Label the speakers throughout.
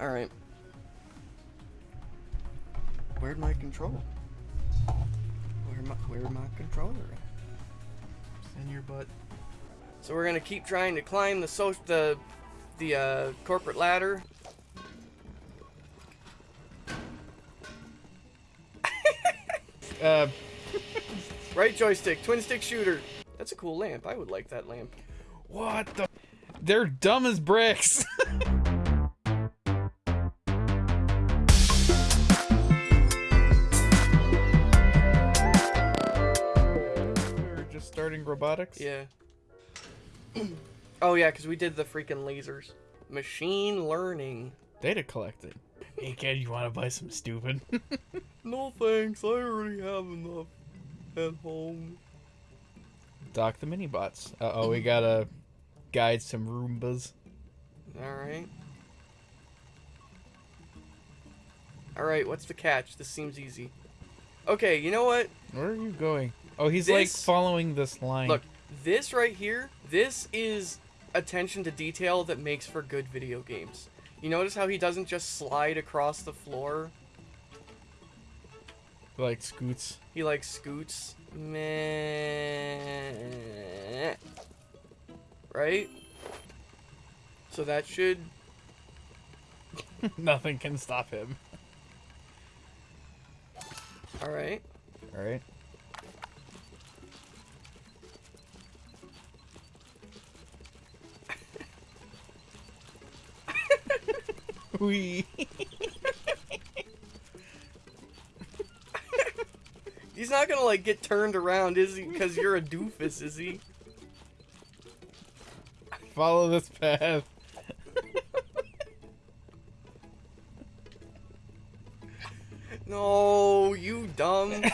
Speaker 1: Alright. Where'd my control? Where my where my controller at?
Speaker 2: It's in your butt.
Speaker 1: So we're gonna keep trying to climb the so the the uh, corporate ladder.
Speaker 2: Uh,
Speaker 1: Right joystick, twin stick shooter. That's a cool lamp. I would like that lamp.
Speaker 2: what the? They're dumb as bricks. robotics.
Speaker 1: Yeah. oh yeah, because we did the freaking lasers. Machine learning.
Speaker 2: Data collecting. Hey kid, you want to buy some stupid?
Speaker 1: No thanks, I already have enough at home.
Speaker 2: Dock the mini bots. Uh oh, we gotta guide some Roombas.
Speaker 1: Alright. Alright, what's the catch? This seems easy. Okay, you know what?
Speaker 2: Where are you going? Oh, he's like following this line.
Speaker 1: Look, this right here, this is attention to detail that makes for good video games. You notice how he doesn't just slide across the floor?
Speaker 2: He like scoots.
Speaker 1: He like scoots. Meh. Right? So that should
Speaker 2: Nothing can stop him.
Speaker 1: alright.
Speaker 2: All
Speaker 1: He's not gonna like get turned around, is he? Because you're a doofus, is he?
Speaker 2: Follow this path.
Speaker 1: No, you dumb. Get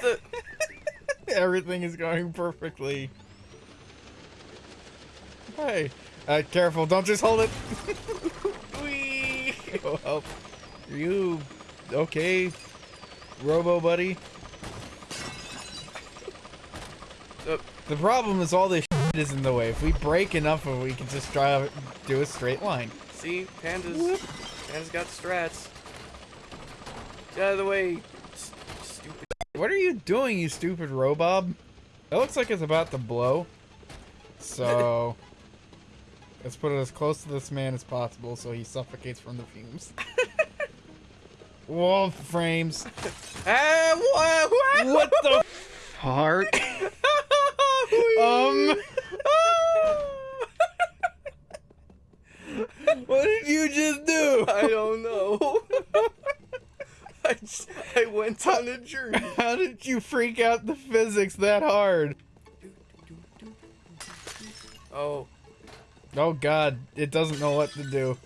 Speaker 1: the
Speaker 2: Everything is going perfectly. Hey, uh, careful! Don't just hold it. Go help. Are you okay, Robo Buddy?
Speaker 1: Uh,
Speaker 2: The problem is all this shit is in the way. If we break enough of it, we can just drive, do a straight line.
Speaker 1: see, pandas. Panda's got strats. Get out of the way. Stupid.
Speaker 2: What are you doing, you stupid Robob? That looks like it's about to blow. So, let's put it as close to this man as possible so he suffocates from the fumes. Wall frames.
Speaker 1: Ah, what?
Speaker 2: What the heart? Um, what did you just do?
Speaker 1: I don't know. I, just, I went on a journey.
Speaker 2: How did you freak out the physics that hard?
Speaker 1: Oh,
Speaker 2: Oh god, it doesn't know what to do.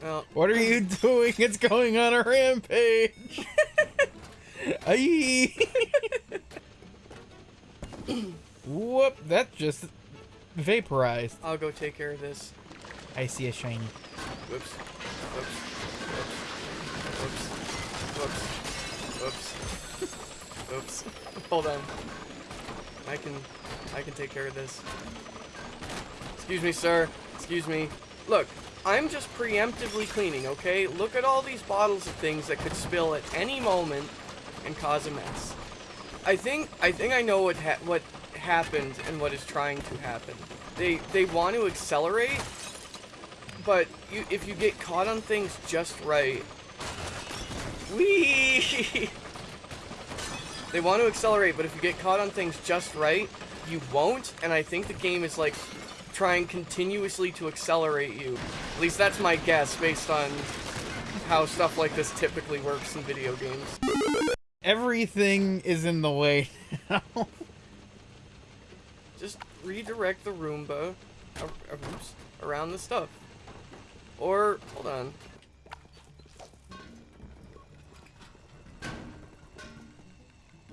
Speaker 1: well,
Speaker 2: What are you um, doing? It's going on a rampage. Aye. Whoop, that just vaporized.
Speaker 1: I'll go take care of this.
Speaker 2: I see a shiny.
Speaker 1: Whoops. Whoops. Whoops. Whoops. Whoops. Whoops. Hold on. I can I can take care of this. Excuse me, sir. Excuse me. Look, I'm just preemptively cleaning, okay? Look at all these bottles of things that could spill at any moment and cause a mess. I think I think I know what ha what happened and what is trying to happen. They they want to accelerate but you, if you get caught on things just right, wee. they want to accelerate, but if you get caught on things just right, you won't. And I think the game is like trying continuously to accelerate you. At least that's my guess based on how stuff like this typically works in video games.
Speaker 2: Everything is in the way. Now.
Speaker 1: Just redirect the Roomba ar- ar- oops, around the stuff. Or, hold on.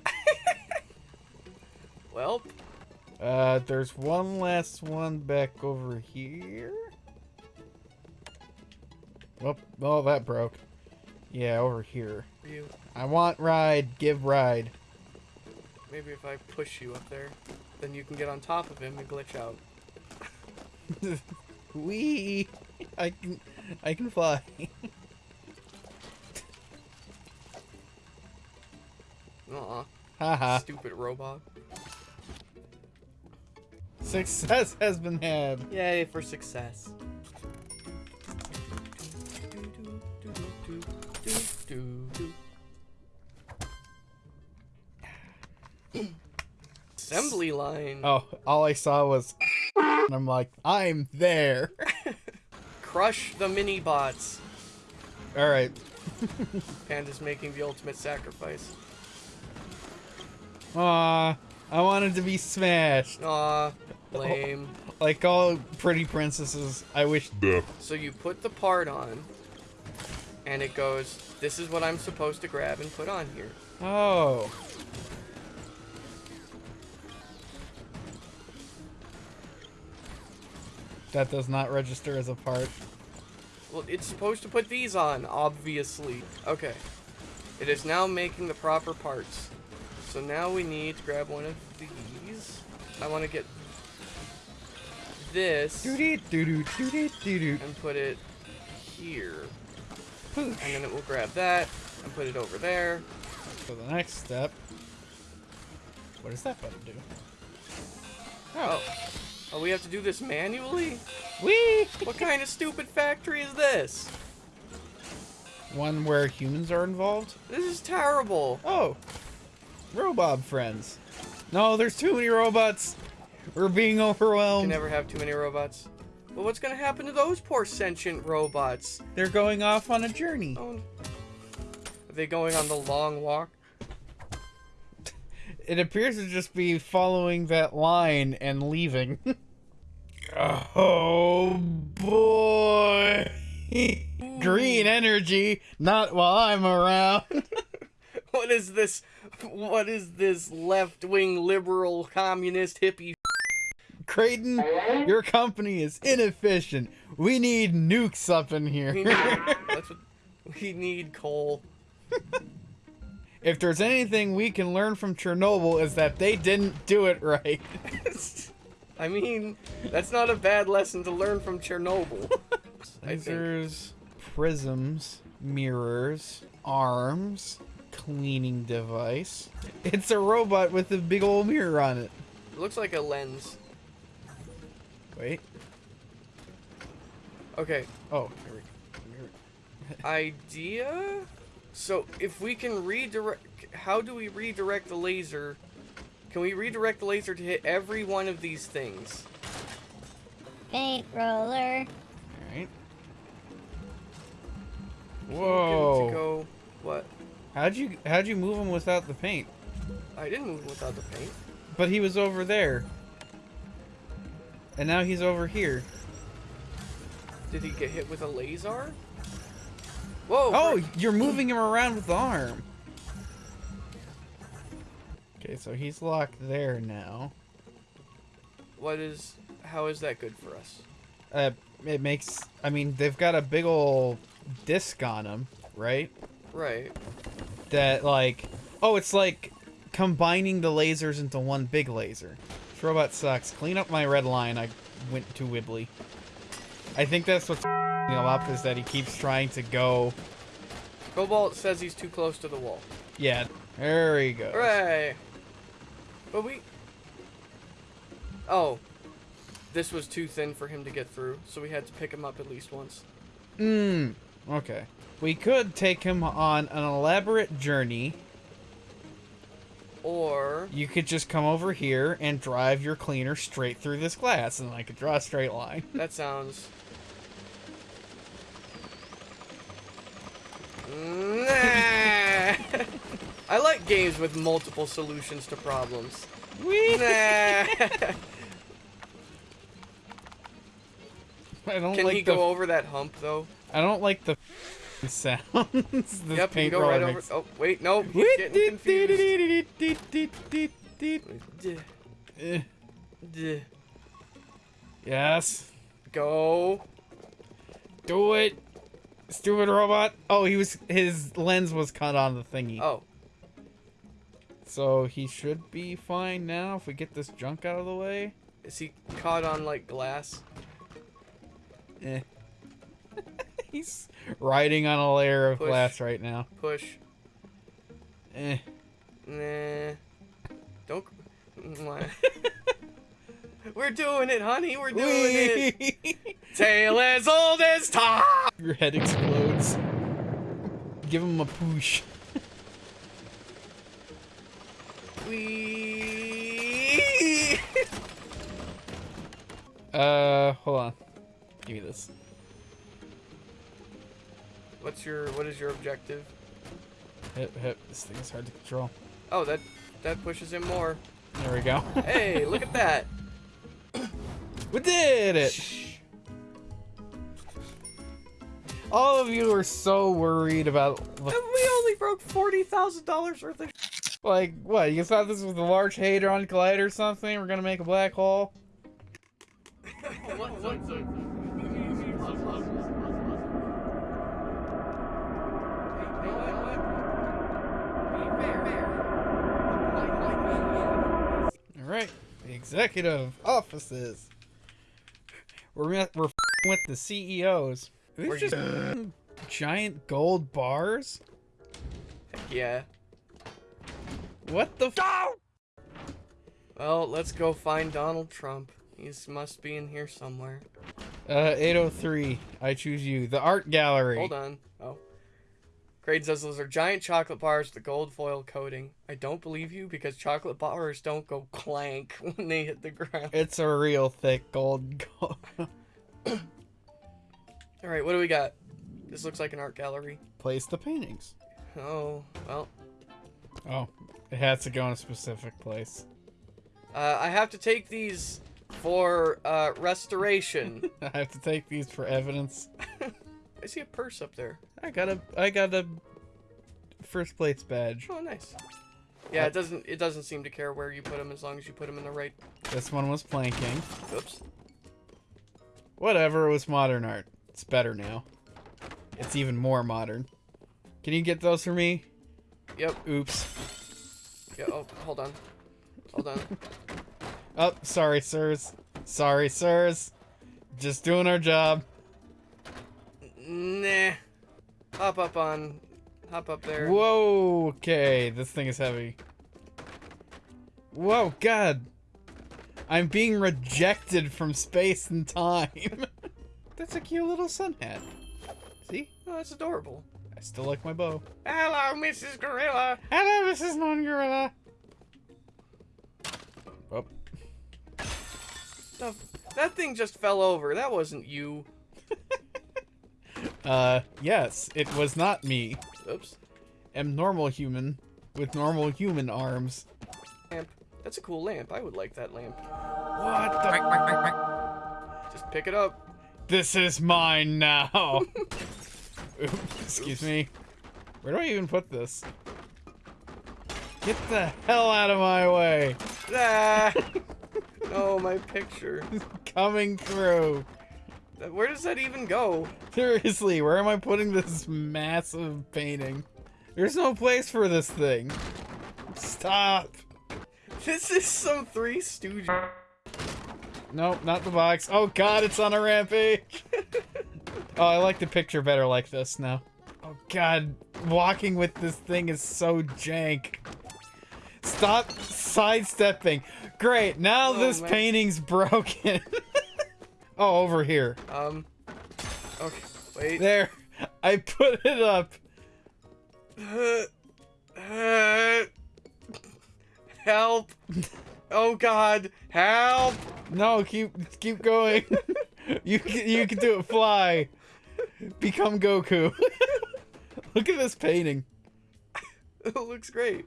Speaker 1: well,
Speaker 2: uh, there's one last one back over here. Oh, oh, that broke. Yeah, over here.
Speaker 1: you,
Speaker 2: I want ride, give ride.
Speaker 1: maybe if I push you up there, then you can get on top of him and glitch out.
Speaker 2: Wee. I can. I can fly.
Speaker 1: Aw,
Speaker 2: Haha.
Speaker 1: stupid robot.
Speaker 2: Success has been had.
Speaker 1: Yay for success. Assembly line.
Speaker 2: Oh, all I saw was and I'm like, I'm there.
Speaker 1: Crush the mini bots.
Speaker 2: All right.
Speaker 1: Panda's making the ultimate sacrifice.
Speaker 2: Aw, I wanted to be smashed.
Speaker 1: Aw, lame.
Speaker 2: Like all pretty princesses, I wish.
Speaker 1: So you put the part on, and it goes, this is what I'm supposed to grab and put on here.
Speaker 2: Oh. That does not register as a part.
Speaker 1: Well, it's supposed to put these on, obviously. Okay. It is now making the proper parts. So now we need to grab one of these. I want to get this
Speaker 2: Doo-dee, doo-doo, doo-dee, doo-doo.
Speaker 1: and put it here. And then it will grab that and put it over there.
Speaker 2: So the next step. What does that button do?
Speaker 1: Oh. Oh, we have to do this manually?
Speaker 2: Whee!
Speaker 1: What kind of stupid factory is this?
Speaker 2: One where humans are involved?
Speaker 1: This is terrible.
Speaker 2: Oh. Robob friends. No, there's too many robots. We're being
Speaker 1: You
Speaker 2: overwhelmed.
Speaker 1: can never have too many robots. But what's gonna happen to those poor sentient robots?
Speaker 2: They're going off on a journey.
Speaker 1: Oh, are they going on the long walk?
Speaker 2: It appears to just be following that line and leaving. oh boy. Green energy, not while I'm around.
Speaker 1: What is this? What is this left-wing liberal communist hippie?
Speaker 2: Creighton, your company is inefficient. We need nukes up in
Speaker 1: We
Speaker 2: here.
Speaker 1: need, that's what we need. Coal.
Speaker 2: if there's anything we can learn from Chernobyl is that they didn't do it right.
Speaker 1: I mean, that's not a bad lesson to learn from Chernobyl.
Speaker 2: Lasers, prisms, mirrors, arms, cleaning device. It's a robot with a big old mirror on it.
Speaker 1: It looks like a lens.
Speaker 2: Wait.
Speaker 1: Okay,
Speaker 2: Oh, here we go. Here
Speaker 1: idea. So if we can redirect, how do we redirect the laser? Can we redirect the laser to hit every one of these things?
Speaker 3: Paint roller.
Speaker 2: we- Alright.
Speaker 1: Get it To
Speaker 2: Whoa.
Speaker 1: go. What?
Speaker 2: How'd you how'd you move him without the paint?
Speaker 1: I didn't move without the paint.
Speaker 2: But he was over there. And now he's over here.
Speaker 1: Did he get hit with a laser? Whoa!
Speaker 2: Oh,
Speaker 1: frick.
Speaker 2: you're moving him around with the arm. Okay, so he's locked there now.
Speaker 1: What is? How is that good for us?
Speaker 2: Uh, it makes. I mean, they've got a big ol' disc on them, right?
Speaker 1: Right.
Speaker 2: That like, oh, it's like combining the lasers into one big laser. This robot sucks. Clean up my red line. I went too wibbly. I think that's what's him up is that he keeps trying to go.
Speaker 1: Cobalt says he's too close to the wall.
Speaker 2: Yeah, there he goes.
Speaker 1: Hooray! But we. Oh. This was too thin for him to get through, so we had to pick him up at least once.
Speaker 2: Hmm. Okay. We could take him on an elaborate journey.
Speaker 1: Or.
Speaker 2: You could just come over here and drive your cleaner straight through this glass, and I could draw a straight line.
Speaker 1: That sounds. Nah. I like games with multiple solutions to problems.
Speaker 2: Whee!
Speaker 1: Nah.
Speaker 2: I don't
Speaker 1: Can
Speaker 2: like
Speaker 1: he
Speaker 2: the.
Speaker 1: go over that hump though?
Speaker 2: I don't like the sounds. this
Speaker 1: yep,
Speaker 2: paint
Speaker 1: can go right over.
Speaker 2: makes.
Speaker 1: Oh wait, no, he's getting confused. Duh,
Speaker 2: Eh,
Speaker 1: duh.
Speaker 2: Yes.
Speaker 1: Go.
Speaker 2: Do it. Stupid robot. Oh, he was his lens was cut on the thingy.
Speaker 1: Oh,
Speaker 2: So he should be fine now if we get this junk out of the way.
Speaker 1: is he caught on like glass?
Speaker 2: Eh. He's riding on a layer of
Speaker 1: Push.
Speaker 2: glass right now.
Speaker 1: Push.
Speaker 2: Eh.
Speaker 1: Nah. Don't. We're doing it, honey. We're doing it. Tale as old as time.
Speaker 2: Your head explodes. Give him a push.
Speaker 1: We.
Speaker 2: Uh, hold on. Give me this.
Speaker 1: What's your? What is your objective?
Speaker 2: Hip, hip. This thing is hard to control.
Speaker 1: Oh, that that pushes him more.
Speaker 2: There we go.
Speaker 1: Hey, look at that.
Speaker 2: we did it! All of you are so worried about,
Speaker 1: We only broke forty thousand dollars worth of.
Speaker 2: like, what? You thought this was the Large Hadron Collider or something? We're gonna make a black hole? Alright. The executive offices. We're, we're with the CEOs. These just giant gold bars?
Speaker 1: Yeah.
Speaker 2: What the f-
Speaker 1: Well, let's go find Donald Trump. He must be in here somewhere.
Speaker 2: Uh, 803. I choose you. The art gallery.
Speaker 1: Hold on. Oh. Grade says those are giant chocolate bars with a gold foil coating. I don't believe you because chocolate bars don't go clank when they hit the ground.
Speaker 2: It's a real thick gold. gold.
Speaker 1: Alright, what do we got? This looks like an art gallery.
Speaker 2: Place the paintings.
Speaker 1: Oh, well.
Speaker 2: Oh, it has to go in a specific place.
Speaker 1: Uh, I have to take these for uh, restoration.
Speaker 2: I have to take these for evidence.
Speaker 1: I see a purse up there.
Speaker 2: I got a, I got a first place badge.
Speaker 1: Oh, nice. Yeah, uh, it doesn't. It doesn't seem to care where you put them as long as you put them in the right.
Speaker 2: This one was planking.
Speaker 1: Oops.
Speaker 2: Whatever, it was modern art. It's better now. It's even more modern. Can you get those for me?
Speaker 1: Yep.
Speaker 2: Oops.
Speaker 1: Yeah. Oh, hold on. Hold on.
Speaker 2: Oh, sorry, sirs. Sorry, sirs. Just doing our job.
Speaker 1: nah. Hop up on. Hop up there.
Speaker 2: Whoa, okay, this thing is heavy. Whoa, God. I'm being rejected from space and time. That's a cute little sun hat. See?
Speaker 1: Oh, that's adorable.
Speaker 2: I still like my bow.
Speaker 1: Hello, Mrs. Gorilla.
Speaker 2: Hello, Mrs. Non-Gorilla. Oh,
Speaker 1: The, that thing just fell over. That wasn't you.
Speaker 2: Uh, yes, it was not me.
Speaker 1: Oops.
Speaker 2: Am normal human with normal human arms.
Speaker 1: Lamp. That's a cool lamp. I would like that lamp.
Speaker 2: What the?
Speaker 1: Just pick it up.
Speaker 2: This is mine now. Oops, excuse me. Where do I even put this? Get the hell out of my way.
Speaker 1: Ah. oh, my picture.
Speaker 2: Coming through.
Speaker 1: Where does that even go?
Speaker 2: Seriously, where am I putting this massive painting? There's no place for this thing. Stop.
Speaker 1: This is some Three Stooges.
Speaker 2: Nope, not the box. Oh god, it's on a rampage. oh, I like the picture better like this now. Oh god, walking with this thing is so jank. Stop sidestepping. Great, now
Speaker 1: Oh,
Speaker 2: this
Speaker 1: man.
Speaker 2: painting's broken. Oh, over here.
Speaker 1: Um. Okay. Wait.
Speaker 2: There. I put it up.
Speaker 1: help! Oh God! Help!
Speaker 2: No, keep keep going. you can, you can do it. Fly. Become Goku. Look at this painting.
Speaker 1: It looks great.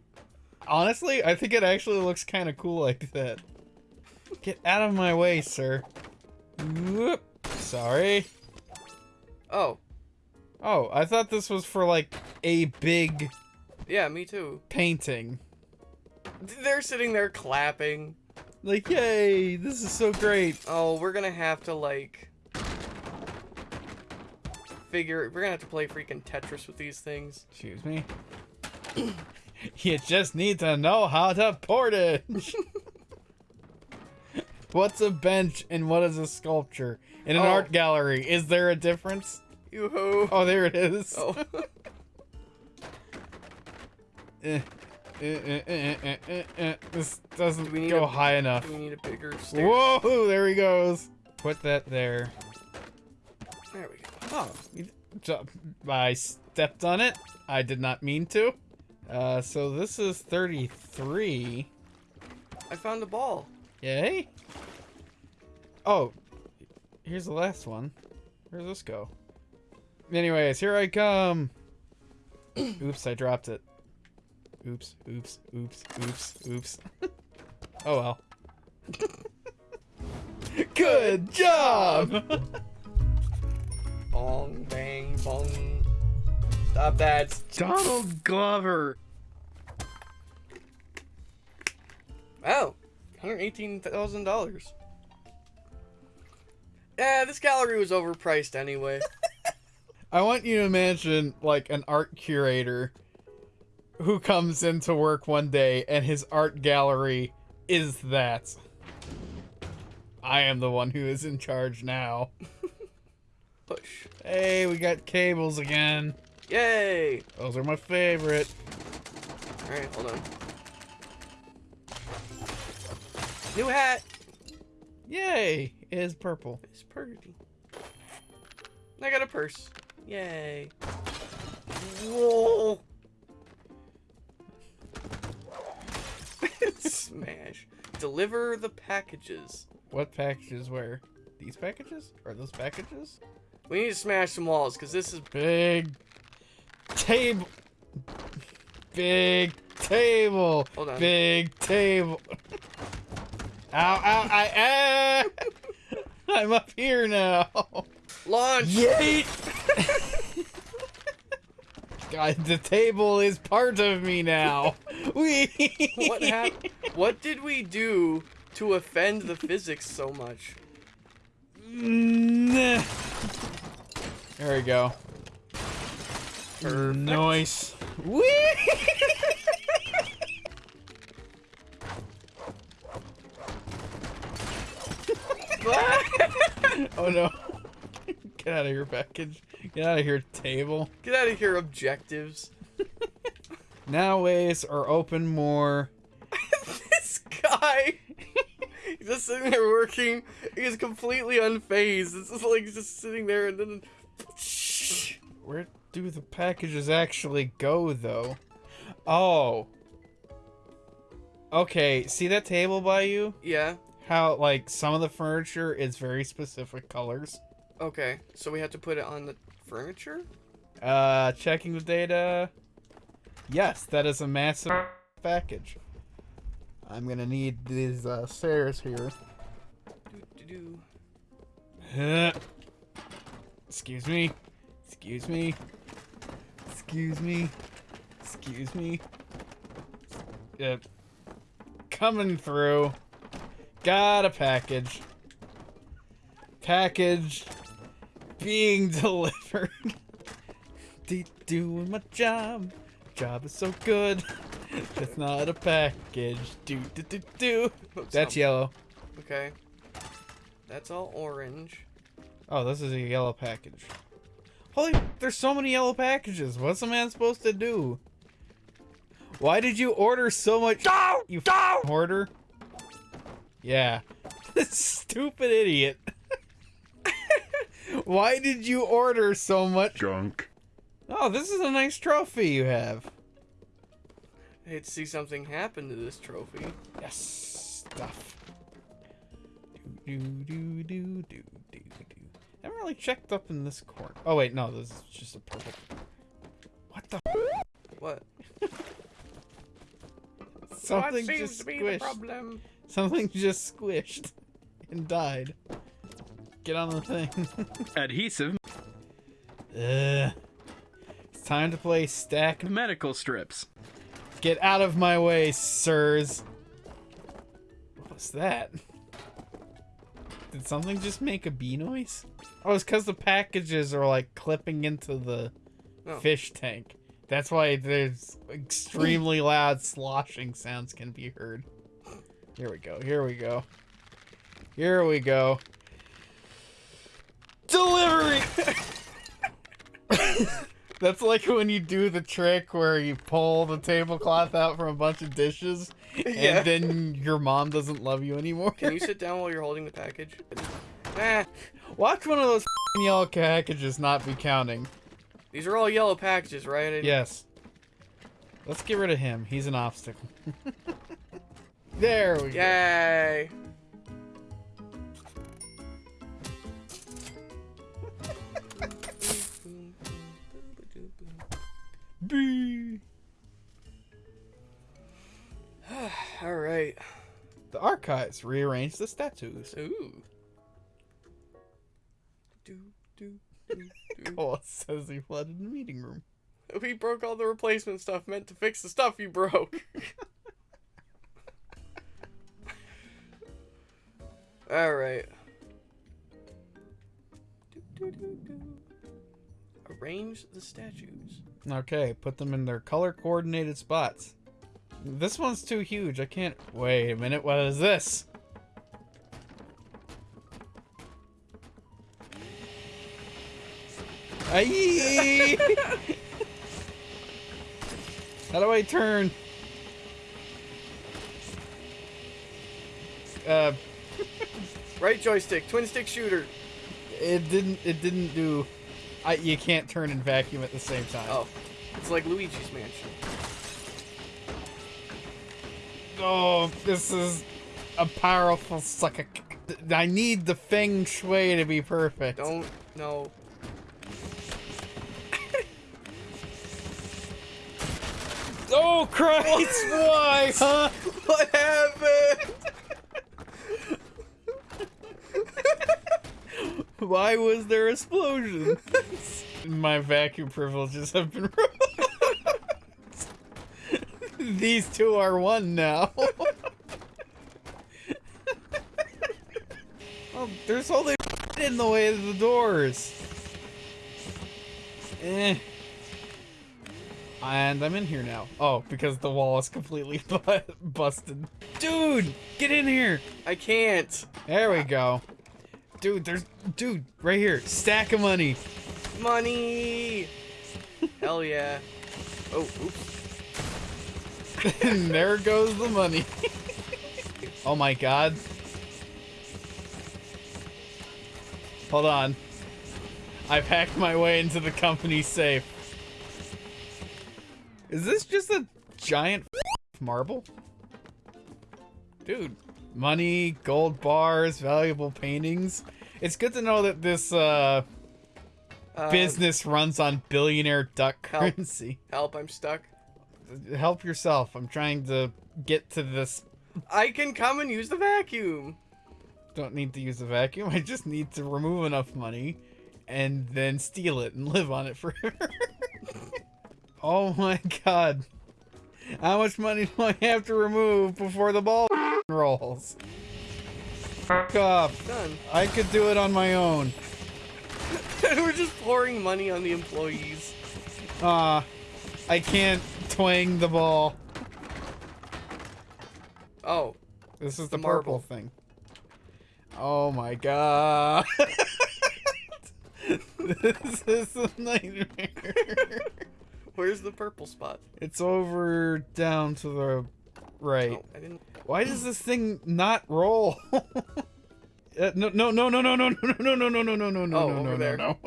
Speaker 2: Honestly, I think it actually looks kind of cool like that. Get out of my way, sir. Whoop. Sorry.
Speaker 1: Oh,
Speaker 2: Oh, I thought this was for like a big
Speaker 1: yeah, me too.
Speaker 2: painting.
Speaker 1: They're sitting there clapping.
Speaker 2: Like, yay, this is so great.
Speaker 1: Oh, we're gonna have to like figure. We're gonna have to play freaking Tetris with these things.
Speaker 2: Excuse me. you just need to know how to portage. What's a bench and what is a sculpture? In an
Speaker 1: Oh.
Speaker 2: art gallery, is there a difference?
Speaker 1: You ho.
Speaker 2: Oh, there it is.
Speaker 1: Oh.
Speaker 2: Eh, eh, eh, eh, eh, eh, eh. This doesn't
Speaker 1: Do
Speaker 2: go
Speaker 1: a-
Speaker 2: high enough.
Speaker 1: we need a bigger stair.
Speaker 2: Whoa, there he goes. Put that there.
Speaker 1: There we go.
Speaker 2: Oh, I stepped on it. I did not mean to. Uh, so this is 33.
Speaker 1: I found a ball.
Speaker 2: Yay. Oh, here's the last one. Where's this go? Anyways, here I come. oops, I dropped it. Oops, oops, oops, oops, oops. oh well. Good job!
Speaker 1: Bong, bang, bong. Stop that.
Speaker 2: Donald Glover.
Speaker 1: Wow. $118,000. Yeah, this gallery was overpriced anyway.
Speaker 2: I want you to imagine like an art curator who comes into work one day and his art gallery is that. I am the one who is in charge now.
Speaker 1: Push.
Speaker 2: Hey, we got cables again.
Speaker 1: Yay!
Speaker 2: Those are my favorite.
Speaker 1: Alright, hold on. New hat!
Speaker 2: Yay! It is purple.
Speaker 1: It's pretty. I got a purse. Yay. Whoa! Smash. Deliver the packages.
Speaker 2: What packages where? These packages? Are those packages?
Speaker 1: We need to smash some walls because this is
Speaker 2: Big table. Big table.
Speaker 1: Hold on.
Speaker 2: Big table. Ow, ow, I, ah! I'm up here now.
Speaker 1: launch.
Speaker 2: Yeet! God, the table is part of me now. We.
Speaker 1: What hap- What did we do to offend the physics so much?
Speaker 2: There we go.
Speaker 1: Perfect.
Speaker 2: Nice. Whee! Oh no. Get out of here, package. Get out of here, table.
Speaker 1: Get out of here, objectives.
Speaker 2: Now ways are open more.
Speaker 1: this guy. He's just sitting there working. He's completely unfazed. It's just like he's just sitting there and then.
Speaker 2: Shh Where do the packages actually go, though? Oh. Okay, see that table by you?
Speaker 1: Yeah.
Speaker 2: How, like, some of the furniture is very specific colors.
Speaker 1: Okay. So we have to put it on the furniture?
Speaker 2: Uh, checking the data. Yes, that is a massive package. I'm gonna need these uh, stairs here.
Speaker 1: Do-do-do.
Speaker 2: Huh. Excuse me. Excuse me. Excuse me. Excuse me. Yep. Coming through. Got a package. Package being delivered. De- Doing my job. Job is so good. It's not a package. Do do do do. That's
Speaker 1: um,
Speaker 2: yellow.
Speaker 1: Okay. That's all orange.
Speaker 2: Oh, this is a yellow package. Holy, there's so many yellow packages. What's a man supposed to do? Why did you order so much? You f- hoarder. Yeah, this stupid idiot. Why did you order so much?
Speaker 4: Junk.
Speaker 2: Oh, this is a nice trophy you have.
Speaker 1: I hate to see something happen to this trophy.
Speaker 2: Yes, stuff. Do do do do do do do. I haven't really checked up in this corner. Oh wait, no, this is just a purple. What the?
Speaker 1: What?
Speaker 2: Something
Speaker 1: what seems
Speaker 2: just
Speaker 1: to be the
Speaker 2: squished.
Speaker 1: problem?
Speaker 2: Something just squished and died. Get on the thing.
Speaker 4: Adhesive
Speaker 2: Ugh. It's time to play stack.
Speaker 4: medical strips.
Speaker 2: Get out of my way, sirs. What was that? Did something just make a bee noise? Oh, it's because the packages are like clipping into the
Speaker 1: Oh.
Speaker 2: fish tank. That's why there's extremely loud sloshing sounds can be heard. Here we go. Here we go. Here we go. Delivery. That's like when you do the trick where you pull the tablecloth out from a bunch of dishes,
Speaker 1: Yeah.
Speaker 2: and then your mom doesn't love you anymore.
Speaker 1: Can you sit down while you're holding the package? Nah,
Speaker 2: Watch one of those yellow packages not be counting.
Speaker 1: these are all yellow packages, right? I
Speaker 2: Yes. Let's get rid of him. He's an obstacle. there we go.
Speaker 1: Yay! All right.
Speaker 2: The archives rearrange the statues.
Speaker 1: Ooh. Do, do, do, do.
Speaker 2: Cole says he flooded the meeting room.
Speaker 1: We broke all the replacement stuff meant to fix the stuff you broke. all right. Do, do, do, do. Arrange the statues.
Speaker 2: Okay, put them in their color coordinated spots. This one's too huge. I can't. Wait a minute. What is this? Aye! How do I turn? Uh,
Speaker 1: Right joystick, twin stick shooter.
Speaker 2: it didn't. It didn't do. I. You can't turn and vacuum at the same time.
Speaker 1: Oh, it's like Luigi's Mansion.
Speaker 2: Oh, this is a powerful sucker. I need the feng shui to be perfect.
Speaker 1: Don't no.
Speaker 2: Oh Christ! Why? Huh?
Speaker 1: What happened?
Speaker 2: Why was there explosion? My vacuum privileges have been revoked. These two are one now. oh, there's this in the way of the doors. Eh. And I'm in here now. Oh, because the wall is completely bu- busted. Dude, get in here.
Speaker 1: I can't.
Speaker 2: There we go. Dude, there's dude right here. Stack of money.
Speaker 1: Money. Hell yeah. Oh, oops.
Speaker 2: and there goes the money. oh my god. Hold on. I've hacked my way into the company safe. Is this just a giant marble? Dude, money, gold bars, valuable paintings. It's good to know that this uh,
Speaker 1: Uh,
Speaker 2: business runs on billionaire duck
Speaker 1: help.
Speaker 2: currency.
Speaker 1: Help! I'm stuck.
Speaker 2: Help yourself. I'm trying to get to this.
Speaker 1: I can come and use the vacuum.
Speaker 2: Don't need to use a vacuum. I just need to remove enough money and then steal it and live on it forever. oh my god. How much money do I have to remove before the ball rolls? Fuck off.
Speaker 1: Done.
Speaker 2: I could do it on my own.
Speaker 1: We're just pouring money on the employees.
Speaker 2: Ah, I can't twang the ball.
Speaker 1: Oh,
Speaker 2: This is
Speaker 1: The
Speaker 2: the, purple thing. Oh my god. this is a nightmare.
Speaker 1: where's the purple spot?
Speaker 2: it's over down to the right.
Speaker 1: Oh, didn't.
Speaker 2: Why does this thing not roll? Uh, no, no, no, no, no, no, no, no, no, no, no, no, no, no,
Speaker 1: Oh,
Speaker 2: no, no,
Speaker 1: there.
Speaker 2: no,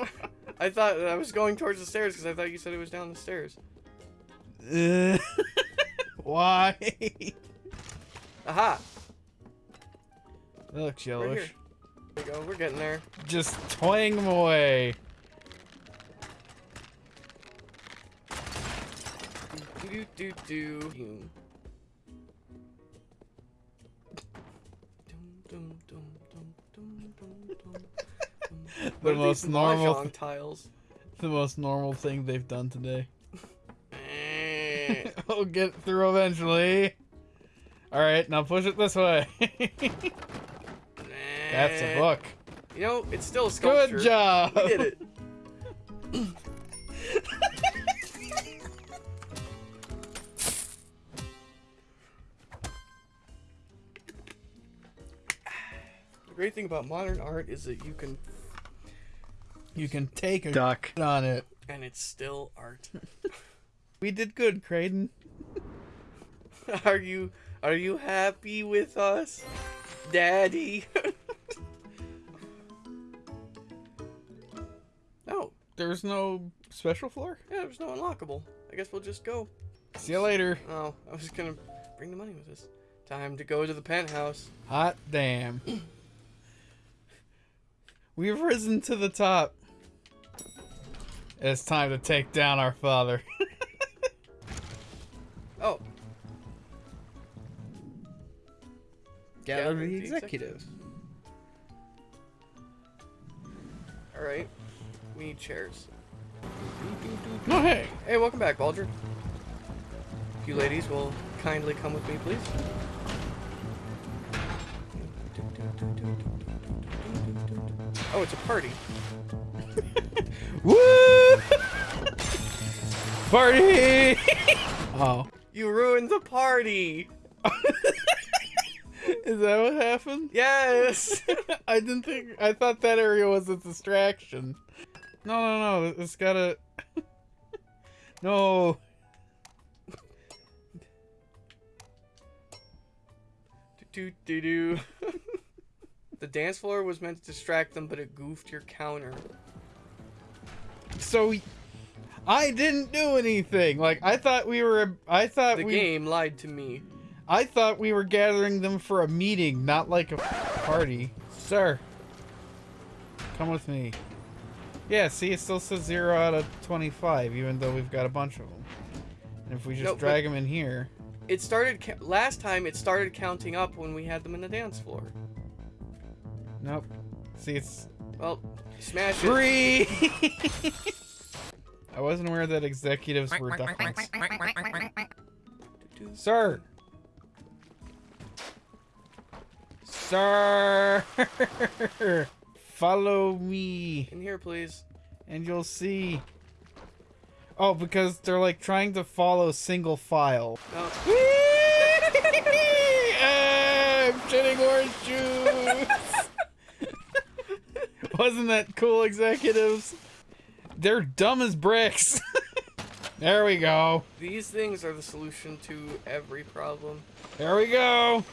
Speaker 1: I thought I was going towards the stairs because I thought you said it was down the stairs.
Speaker 2: Uh, why?
Speaker 1: Aha!
Speaker 2: That looks yellowish.
Speaker 1: There we go. We're getting there.
Speaker 2: Just twang them away.
Speaker 1: Do do do do.
Speaker 2: The most normal
Speaker 1: mahjong tiles.
Speaker 2: The most normal thing they've done today.
Speaker 1: Eh.
Speaker 2: we'll get through eventually. Alright, now push it this way. That's a book.
Speaker 1: You know, it's still a sculpture.
Speaker 2: Good job!
Speaker 1: We did it. The great thing about modern art is that you can
Speaker 2: You can take a
Speaker 4: Duck.
Speaker 2: on it.
Speaker 1: And it's still art.
Speaker 2: We did good, Creighton.
Speaker 1: are you are you happy with us? Daddy. oh,
Speaker 2: There's no special floor?
Speaker 1: yeah, there's no unlockable. I guess we'll just go.
Speaker 2: See you later.
Speaker 1: Oh, I was gonna bring the money with us. Time to go to the penthouse.
Speaker 2: Hot damn. We've risen to the top. It's time to take down our father.
Speaker 1: Oh,
Speaker 2: Gather
Speaker 1: Gather
Speaker 2: the
Speaker 1: the
Speaker 2: executives.
Speaker 1: all right. We need chairs.
Speaker 2: No, hey.
Speaker 1: Hey, welcome back, Baldur. You ladies will kindly come with me, please. Oh, it's a party.
Speaker 2: Woo! Party! oh.
Speaker 1: You ruined the party.
Speaker 2: Is that what happened?
Speaker 1: Yes.
Speaker 2: I didn't think. I thought that area was a distraction. No, no, no. It's gotta. no.
Speaker 1: do do do. the dance floor was meant to distract them, but it goofed your counter.
Speaker 2: So. I didn't do anything. Like I thought we were. I thought
Speaker 1: The
Speaker 2: we.
Speaker 1: game lied to me.
Speaker 2: I thought we were gathering them for a meeting, not like a party. Sir. Come with me. Yeah, see, it still says 0 out of 25, even though we've got a bunch of them. And if we just
Speaker 1: No,
Speaker 2: drag them in here...
Speaker 1: It started last time. It started counting up when we had them in the dance floor.
Speaker 2: Nope. See, it's...
Speaker 1: Well, smash it.
Speaker 2: Three! I wasn't aware that executives were ducklings. Sir! Sir! Follow me.
Speaker 1: In here, please.
Speaker 2: and you'll see. Oh, because they're like trying to follow single file.
Speaker 1: No. Oh.
Speaker 2: I'm shitting orange juice. Wasn't that cool, executives? They're dumb as bricks. there we go.
Speaker 1: These things are the solution to every problem.
Speaker 2: There we go.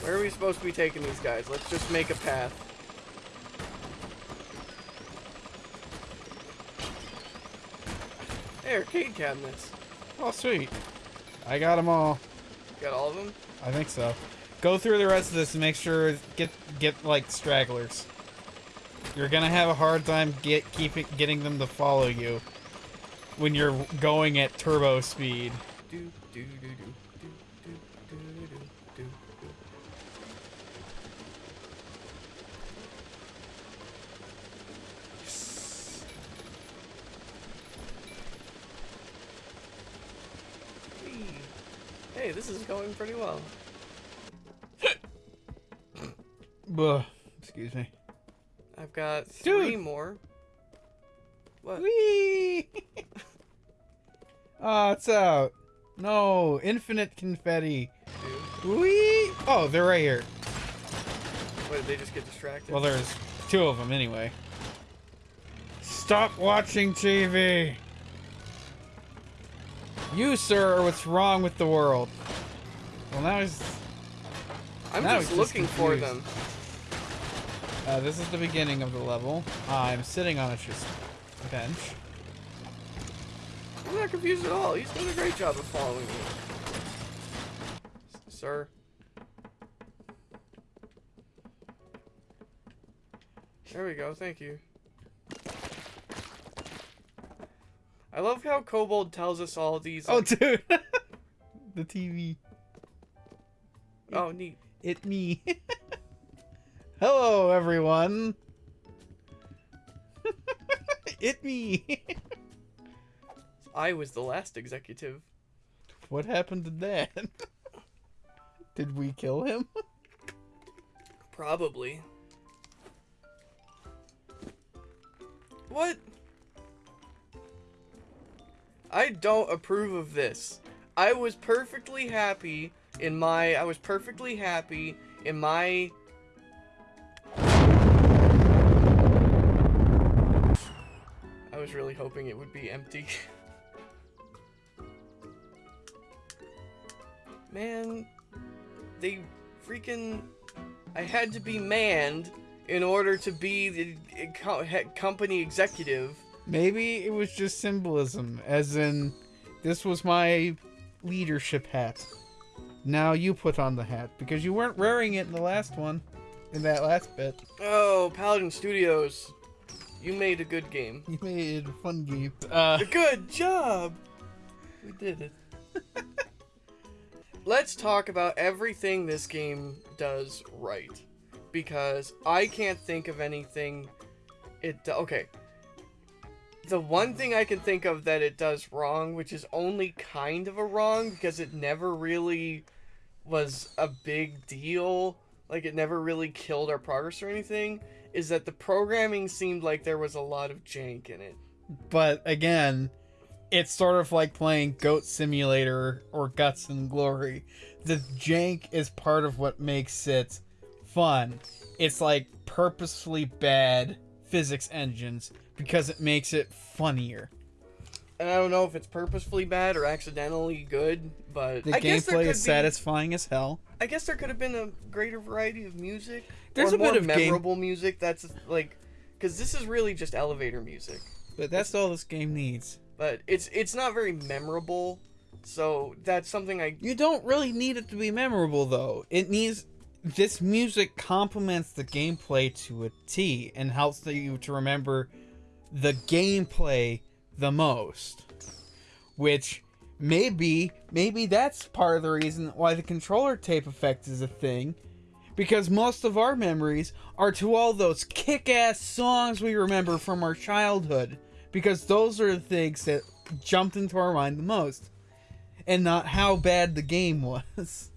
Speaker 1: Where are we supposed to be taking these guys? Let's just make a path. Hey, arcade cabinets.
Speaker 2: Oh, sweet. I got them all.
Speaker 1: Got all of them?
Speaker 2: I think so. Go through the rest of this and make sure get get like stragglers. You're gonna have a hard time get keeping getting them to follow you when you're going at turbo speed.
Speaker 1: Do, do, do, Hey, this is going pretty well.
Speaker 2: Buh, excuse me.
Speaker 1: I've got three
Speaker 2: Dude.
Speaker 1: more. What?
Speaker 2: Whee! oh, it's out. No, infinite confetti.
Speaker 1: Dude.
Speaker 2: Whee! Oh, they're right here.
Speaker 1: What, did they just get distracted?
Speaker 2: Well, there's two of them anyway. Stop watching TV. You, sir, are what's wrong with the world. Well, now he's.
Speaker 1: I'm
Speaker 2: now
Speaker 1: just
Speaker 2: he's
Speaker 1: looking for them.
Speaker 2: Uh, this is the beginning of the level. I'm sitting on a just bench.
Speaker 1: I'm not confused at all. He's doing a great job of following me. Sir. There we go, thank you. I love how Kobold tells us all these.
Speaker 2: Oh,
Speaker 1: like-
Speaker 2: dude! the TV.
Speaker 1: oh, neat.
Speaker 2: It me. Hello, everyone. it me.
Speaker 1: I was the last executive.
Speaker 2: what happened to Dad? Did we kill him?
Speaker 1: Probably. What? I don't approve of this. I was perfectly happy in my I was perfectly happy in my really hoping it would be empty. Man, they freaking. I had to be manned in order to be the eh, he- company executive.
Speaker 2: Maybe it was just symbolism, as in, this was my leadership hat. Now you put on the hat because you weren't wearing it in the last one, in that last bit.
Speaker 1: Oh, Paladin Studios, you made a good game.
Speaker 2: You made a fun game. Uh,
Speaker 1: Good job! We did it. Let's talk about everything this game does right. Because I can't think of anything it do- okay. The one thing I can think of that it does wrong, which is only kind of a wrong because it never really was a big deal, like it never really killed our progress or anything, is that the programming seemed like there was a lot of jank in it.
Speaker 2: but again, it's sort of like playing Goat Simulator or Guts and Glory. The jank is part of what makes it fun. It's like purposefully bad physics engines because it makes it funnier.
Speaker 1: And I don't know if it's purposefully bad or accidentally good, but
Speaker 2: The
Speaker 1: I
Speaker 2: gameplay is
Speaker 1: be,
Speaker 2: satisfying as hell.
Speaker 1: I guess there could have been a greater variety of music.
Speaker 2: There's a bit of game-
Speaker 1: memorable music that's like, because this is really just elevator music,
Speaker 2: But that's all this game needs.
Speaker 1: but it's it's not very memorable. So that's something I
Speaker 2: You don't really need it to be memorable though. It needs this music complements the gameplay to a T and helps you to remember the gameplay the most. Which maybe maybe that's part of the reason why the controller tape effect is a thing. Because most of our memories are to all those kick-ass songs we remember from our childhood. Because those are the things that jumped into our mind the most and not how bad the game was.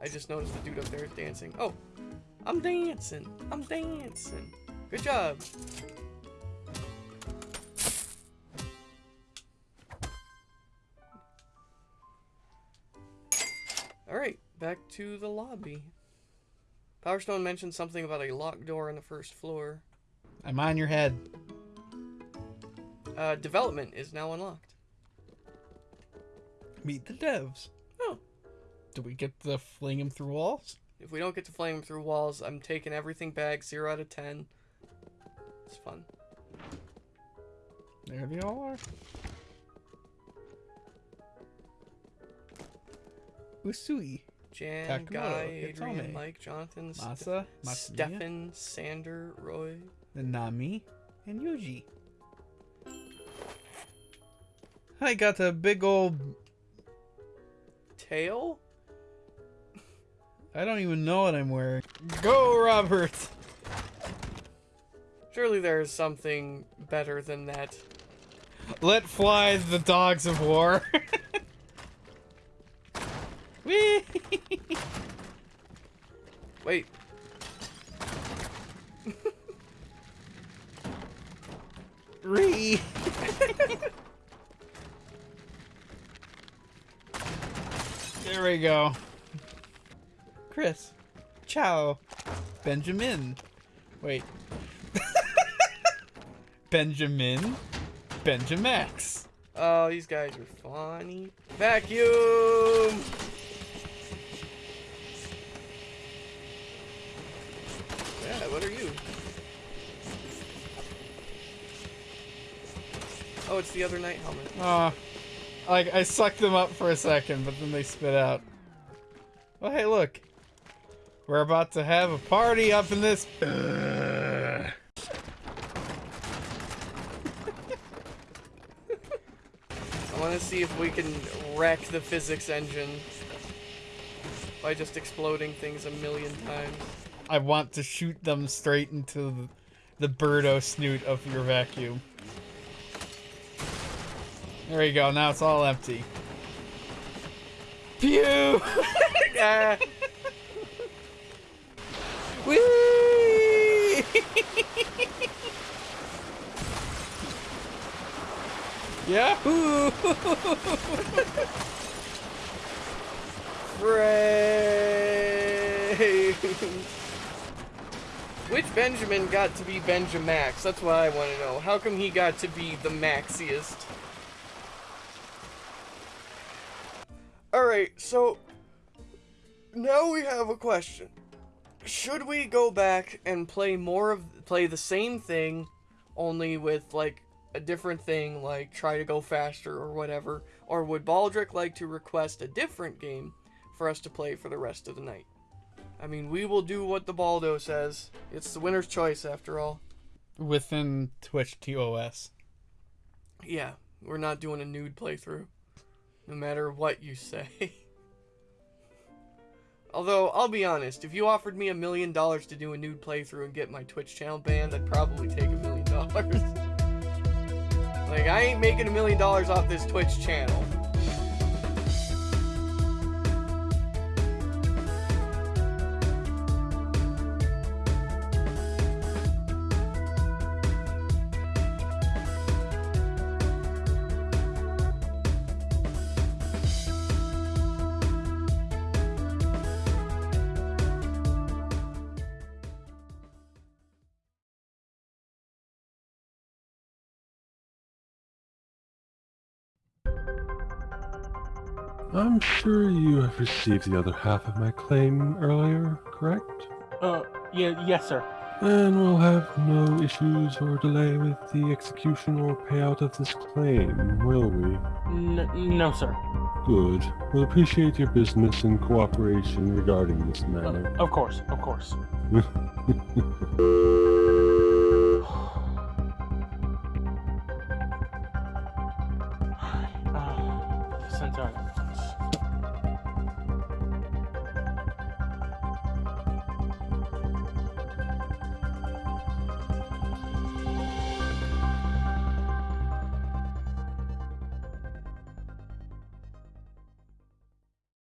Speaker 1: I just noticed the dude up there is dancing. Oh, I'm dancing. I'm dancing. Good job. All right, back to the lobby. Power Stone mentioned something about a locked door on the first floor.
Speaker 2: I'm on your head.
Speaker 1: Uh, development is now unlocked.
Speaker 2: Meet the devs.
Speaker 1: Oh.
Speaker 2: Do we get to fling him through walls?
Speaker 1: If we don't get to flame through walls, I'm taking everything back. Zero out of ten. It's fun.
Speaker 2: There they all are. Usui,
Speaker 1: Jan,
Speaker 2: Takamoto,
Speaker 1: Guy, Adrian,
Speaker 2: Hitome,
Speaker 1: Mike, Jonathan,
Speaker 2: Masa, Matsumiya,
Speaker 1: Stefan, Sander, Roy.
Speaker 2: Nanami, and Yuji. I got a big old.
Speaker 1: Tail?
Speaker 2: I don't even know what I'm wearing. Go, Robert!
Speaker 1: Surely there is something better than that.
Speaker 2: Let fly the dogs of war.
Speaker 1: Wait.
Speaker 2: Ree! there we go. Chris. Ciao. Benjamin. Wait. Benjamin. Benjamax.
Speaker 1: Oh, these guys are funny. Vacuum! Yeah, what are you? Oh, it's the other night helmet.
Speaker 2: Aw. like, I sucked them up for a second, but then they spit out. Well, hey, look. We're about to have a party up in this.
Speaker 1: I want to see if we can wreck the physics engine by just exploding things a million times.
Speaker 2: I want to shoot them straight into the, the birdo snoot of your vacuum. There you go. Now it's all empty. Pew!
Speaker 1: Ah,
Speaker 2: Whee! Yahoo!
Speaker 1: brains! Which Benjamin got to be Benjamax? That's what I want to know. How come he got to be the maxiest? Alright, so now we have a question. Should we go back and play more of play the same thing only with like a different thing like try to go faster or whatever or would Baldric like to request a different game for us to play for the rest of the night? I mean, we will do what the Baldo says. It's the winner's choice after all.
Speaker 2: Within Twitch TOS.
Speaker 1: Yeah, we're not doing a nude playthrough. No matter what you say. Although, I'll be honest, if you offered me a million dollars to do a nude playthrough and get my Twitch channel banned, I'd probably take a million dollars. Like, I ain't making a million dollars off this Twitch channel.
Speaker 5: I'm sure you have received the other half of my claim earlier, correct?
Speaker 6: Uh, yeah, yes, sir.
Speaker 5: Then we'll have no issues or delay with the execution or payout of this claim, will we?
Speaker 6: N- no, sir.
Speaker 5: Good. We'll appreciate your business and cooperation regarding this
Speaker 6: Uh,
Speaker 5: matter.
Speaker 6: of course, of course.